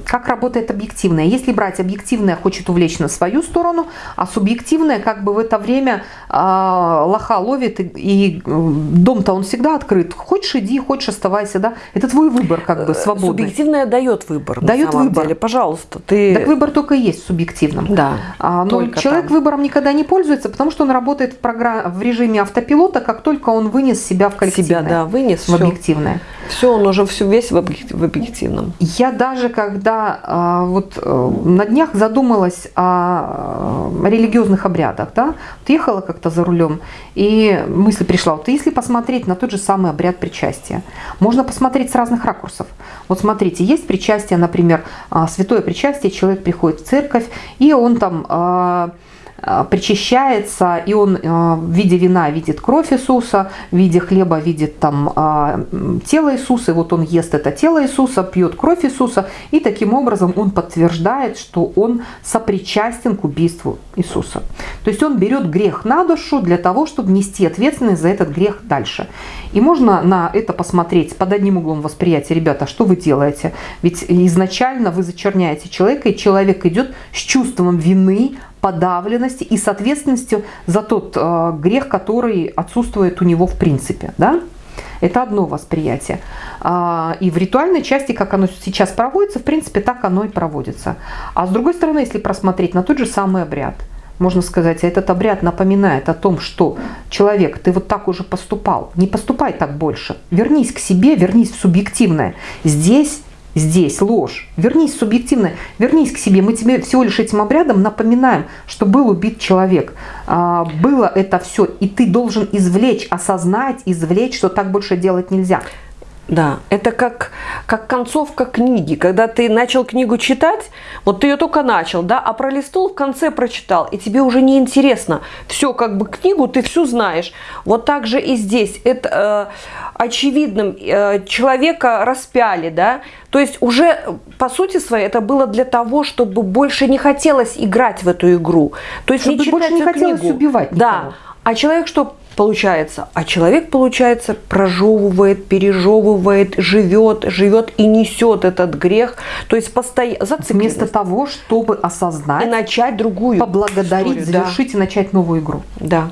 как работает объективное. Если брать объективное, хочет увлечь на свою сторону, а субъективное как бы в это время а, лоха ловит, и дом-то он всегда открыт. Хочешь иди, хочешь оставайся, да? Это твой выбор как бы свободный. Субъективное дает выбор. Дает выбор. Деле. Пожалуйста. Ты... Так выбор только и есть в субъективном. Да. А, но человек там. выбором никогда не пользуется, потому что он работает в, программ... в режиме автопилота, как только он вынес себя в коллективное. Себя, да, вынес. В объективное. Все, он уже все весь в объективном. Я даже когда а, вот э, на днях задумалась о религиозных обрядах, да, вот ехала как-то за рулем, и мысль пришла, вот если посмотреть на тот же самый обряд причастия, можно посмотреть с разных ракурсов. Вот смотрите, есть причастие, например, а, святое причастие, человек приходит в церковь, и он там а, Э, причащается, и он э, в виде вина видит кровь Иисуса, в виде хлеба видит там э, тело Иисуса, и вот он ест это тело Иисуса, пьет кровь Иисуса, и таким образом он подтверждает, что он сопричастен к убийству Иисуса. То есть он берет грех на душу для того, чтобы нести ответственность за этот грех дальше. И можно на это посмотреть под одним углом восприятия, ребята, что вы делаете? Ведь изначально вы зачерняете человека, и человек идет с чувством вины, подавленности и с ответственностью за тот э, грех, который отсутствует у него в принципе. Да? Это одно восприятие. А, и в ритуальной части, как оно сейчас проводится, в принципе, так оно и проводится. А с другой стороны, если просмотреть на тот же самый обряд, можно сказать, этот обряд напоминает о том, что человек, ты вот так уже поступал, не поступай так больше, вернись к себе, вернись в субъективное. Здесь здесь ложь. Вернись субъективно, вернись к себе. Мы тебе всего лишь этим обрядом напоминаем, что был убит человек. А, было это все, и ты должен извлечь, осознать, извлечь, что так больше делать нельзя. Да, это как, как концовка книги. Когда ты начал книгу читать, вот ты ее только начал, да, а пролистнул, в конце прочитал, и тебе уже не интересно. Все, как бы книгу ты всю знаешь. Вот так же и здесь. Это э, очевидным э, человека распяли, да. То есть уже по сути своей это было для того, чтобы больше не хотелось играть в эту игру. То есть чтобы не больше не хотелось книгу. убивать никого. Да. А человек что получается? А человек, получается, прожевывает, пережевывает, живет, живет и несет этот грех. То есть постоянно Вместо того, чтобы осознать и начать другую поблагодарить, историю, завершить да. и начать новую игру. Да.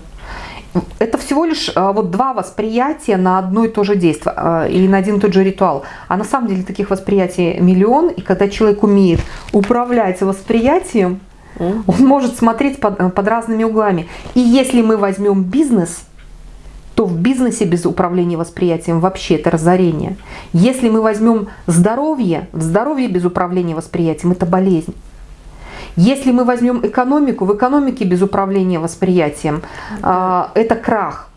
Это всего лишь а, вот два восприятия на одно и то же действие а, и на один и тот же ритуал. А на самом деле таких восприятий миллион, и когда человек умеет управлять восприятием, он может смотреть под, под разными углами. И если мы возьмем бизнес, то в бизнесе без управления восприятием вообще это разорение. Если мы возьмем здоровье, в здоровье без управления восприятием это болезнь. Если мы возьмем экономику, в экономике без управления восприятием да. это крах.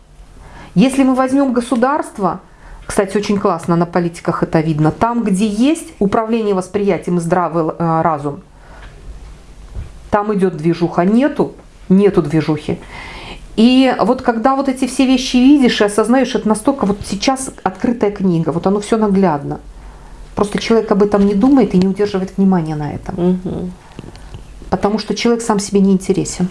Если мы возьмем государство, кстати, очень классно на политиках это видно, там, где есть управление восприятием и здравый э, разум, там идет движуха, нету, нету движухи. И вот когда вот эти все вещи видишь и осознаешь, это настолько вот сейчас открытая книга, вот оно все наглядно. Просто человек об этом не думает и не удерживает внимания на этом. Угу. Потому что человек сам себе не интересен.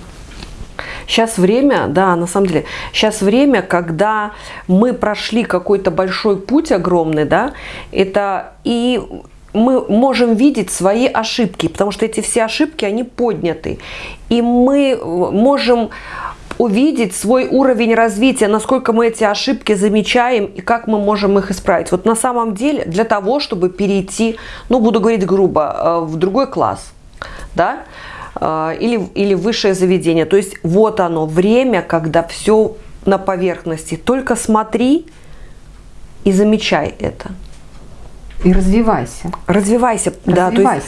Сейчас время, да, на самом деле, сейчас время, когда мы прошли какой-то большой путь огромный, да, это и мы можем видеть свои ошибки, потому что эти все ошибки, они подняты. И мы можем увидеть свой уровень развития, насколько мы эти ошибки замечаем и как мы можем их исправить. Вот на самом деле для того, чтобы перейти, ну буду говорить грубо, э, в другой класс, да, э, или, или высшее заведение. То есть вот оно, время, когда все на поверхности. Только смотри и замечай это. И развивайся. Развивайся. Развивайся. Да, есть...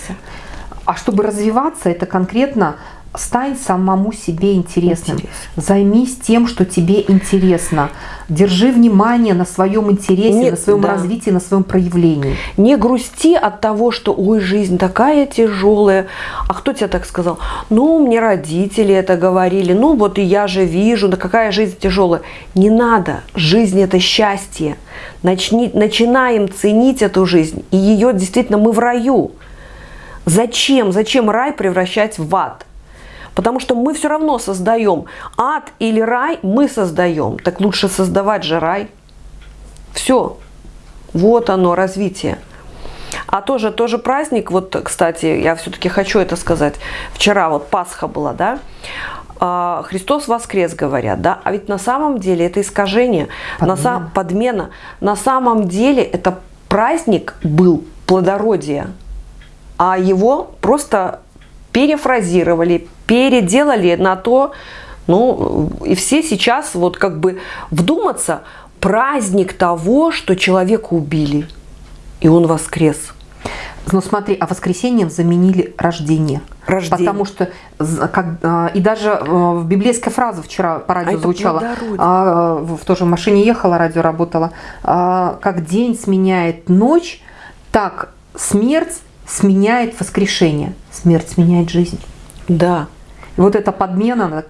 А чтобы развиваться, это конкретно стань самому себе интересным. Интерес. Займись тем, что тебе интересно. Держи внимание на своем интересе, Не, на своем да. развитии, на своем проявлении. Не грусти от того, что ой, жизнь такая тяжелая. А кто тебе так сказал? Ну, мне родители это говорили. Ну, вот и я же вижу, да какая жизнь тяжелая. Не надо. Жизнь это счастье. Начни, начинаем ценить эту жизнь. И ее действительно мы в раю. Зачем? Зачем рай превращать в ад? Потому что мы все равно создаем ад или рай, мы создаем. Так лучше создавать же рай. Все. Вот оно, развитие. А тоже, тоже праздник, вот, кстати, я все-таки хочу это сказать. Вчера вот Пасха была, да? А, Христос воскрес, говорят, да? А ведь на самом деле это искажение, подмена. На сам, подмена. На самом деле это праздник был плодородия, а его просто перефразировали, переделали на то, ну, и все сейчас вот как бы вдуматься, праздник того, что человека убили, и он воскрес. Ну смотри, а воскресением заменили рождение. Рождение. Потому что как, а, и даже а, в библейская фраза вчера по радио а звучала, а, в тоже машине ехала, радио работала, как день сменяет ночь, так смерть сменяет воскрешение. Смерть сменяет жизнь. Да. И вот эта подмена,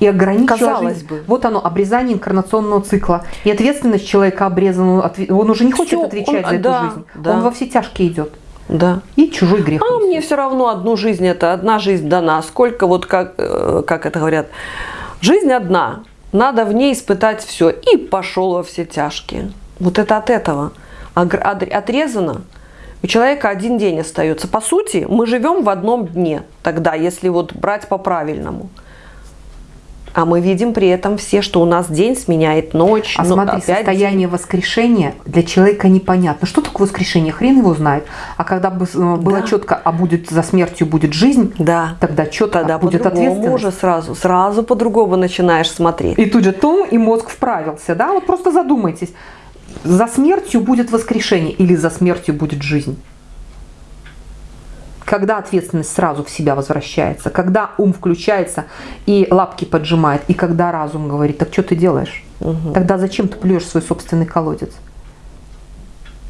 и ограничила Казалось жизнь. бы. Вот оно, обрезание инкарнационного цикла. И ответственность человека обрезана, он уже не хочет Всё, отвечать он, за эту да, жизнь. Да. Он во все тяжкие идет. Да. И чужой грех. А мне все равно одну жизнь, это одна жизнь дана. Сколько вот, как, э, как это говорят, жизнь одна, надо в ней испытать все. И пошел во все тяжкие. Вот это от этого. Отрезано. У человека один день остается. По сути, мы живем в одном дне тогда, если вот брать по-правильному. А мы видим при этом все, что у нас день сменяет ночь. А смотри, опять состояние день. воскрешения для человека непонятно. Что такое воскрешение? Хрен его знает. А когда э, было да. четко, а будет за смертью будет жизнь, да. тогда четко тогда будет ответственность. уже сразу, сразу по-другому начинаешь смотреть. И тут же том, и мозг вправился. Да? Вот просто задумайтесь за смертью будет воскрешение или за смертью будет жизнь. Когда ответственность сразу в себя возвращается, когда ум включается и лапки поджимает, и когда разум говорит, так что ты делаешь? Угу. Тогда зачем ты плюешь свой собственный колодец?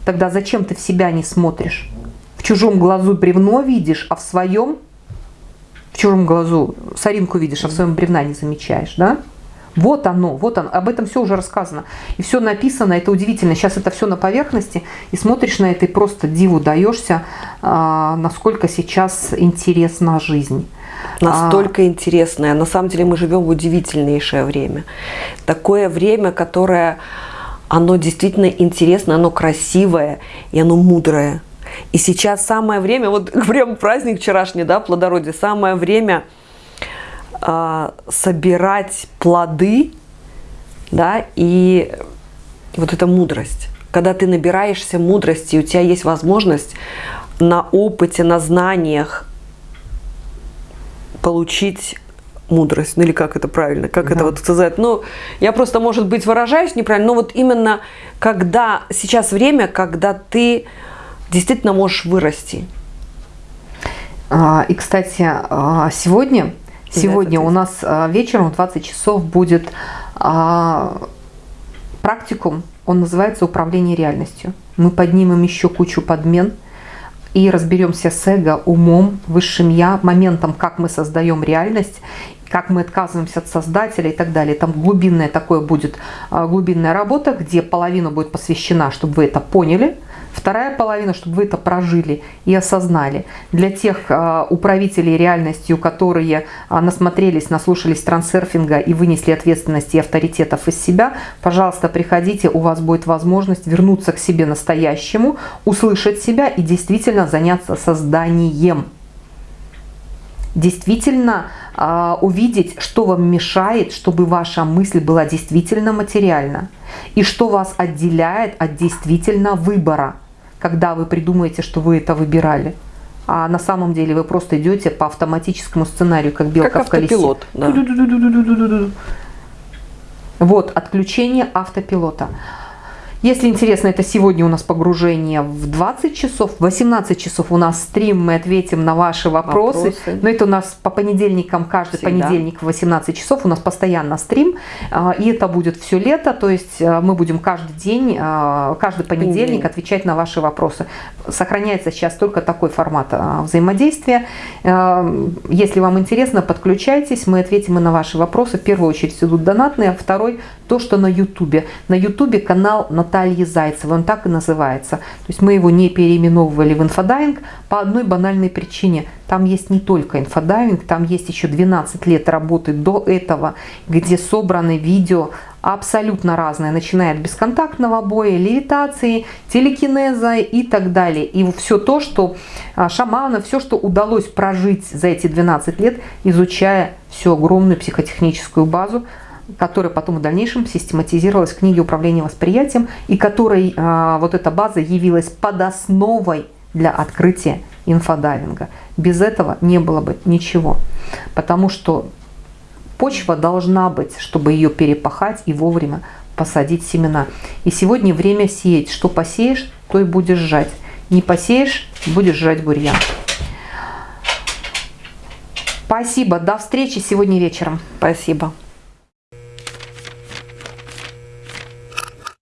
Тогда зачем ты в себя не смотришь? В чужом глазу бревно видишь, а в своем, в чужом глазу соринку видишь, а в своем бревна не замечаешь, да? Вот оно, вот оно, об этом все уже рассказано. И все написано, это удивительно. Сейчас это все на поверхности, и смотришь на это и просто диву даешься, а, насколько сейчас интересна жизнь. Настолько а... интересная. На самом деле мы живем в удивительнейшее время. Такое время, которое, оно действительно интересно, оно красивое и оно мудрое. И сейчас самое время, вот прям праздник вчерашний, да, плодородие, самое время – а, собирать плоды, да, и вот эта мудрость. Когда ты набираешься мудрости, у тебя есть возможность на опыте, на знаниях получить мудрость, ну или как это правильно, как да. это вот сказать. Ну, я просто, может быть, выражаюсь неправильно, но вот именно когда сейчас время, когда ты действительно можешь вырасти. А, и, кстати, а, сегодня у нас а, вечером в 20 часов будет а, практикум, он называется «Управление реальностью». Мы поднимем еще кучу подмен и разберемся с эго, умом, высшим я, моментом, как мы создаем реальность, как мы отказываемся от создателя и так далее. Там глубинная такое будет, а, глубинная работа, где половина будет посвящена, чтобы вы это поняли, Вторая половина, чтобы вы это прожили и осознали. Для тех а, управителей реальностью, которые а, насмотрелись, наслушались трансерфинга и вынесли ответственность и авторитетов из себя, пожалуйста, приходите, у вас будет возможность вернуться к себе настоящему, услышать себя и действительно заняться созданием действительно э, увидеть, что вам мешает, чтобы ваша мысль была действительно материальна, и что вас отделяет от действительно выбора, когда вы придумаете, что вы это выбирали. А на самом деле вы просто идете по автоматическому сценарию, как белка как в колесе. Автопилот, да. Вот, отключение автопилота. Если интересно, это сегодня у нас погружение в 20 часов, в 18 часов у нас стрим, мы ответим на ваши вопросы. вопросы. Но это у нас по понедельникам, каждый Всегда. понедельник в 18 часов у нас постоянно стрим. А, и это будет все лето, то есть а, мы будем каждый день, а, каждый понедельник отвечать на ваши вопросы. Сохраняется сейчас только такой формат взаимодействия. Если вам интересно, подключайтесь, мы ответим и на ваши вопросы. В первую очередь идут донатные, а второй то, что на YouTube. На YouTube канал Натальи Зайцевой, он так и называется. То есть мы его не переименовывали в инфодайвинг по одной банальной причине. Там есть не только инфодайвинг, там есть еще 12 лет работы до этого, где собраны видео абсолютно разные, начиная от бесконтактного боя, левитации, телекинеза и так далее. И все то, что а, шамана, все, что удалось прожить за эти 12 лет, изучая всю огромную психотехническую базу, которая потом в дальнейшем систематизировалась в книге управления восприятием, и которой а, вот эта база явилась под основой для открытия инфодайвинга. Без этого не было бы ничего. Потому что почва должна быть, чтобы ее перепахать и вовремя посадить семена. И сегодня время сеять. Что посеешь, то и будешь жать. Не посеешь, будешь жать бурьян. Спасибо. До встречи сегодня вечером. Спасибо.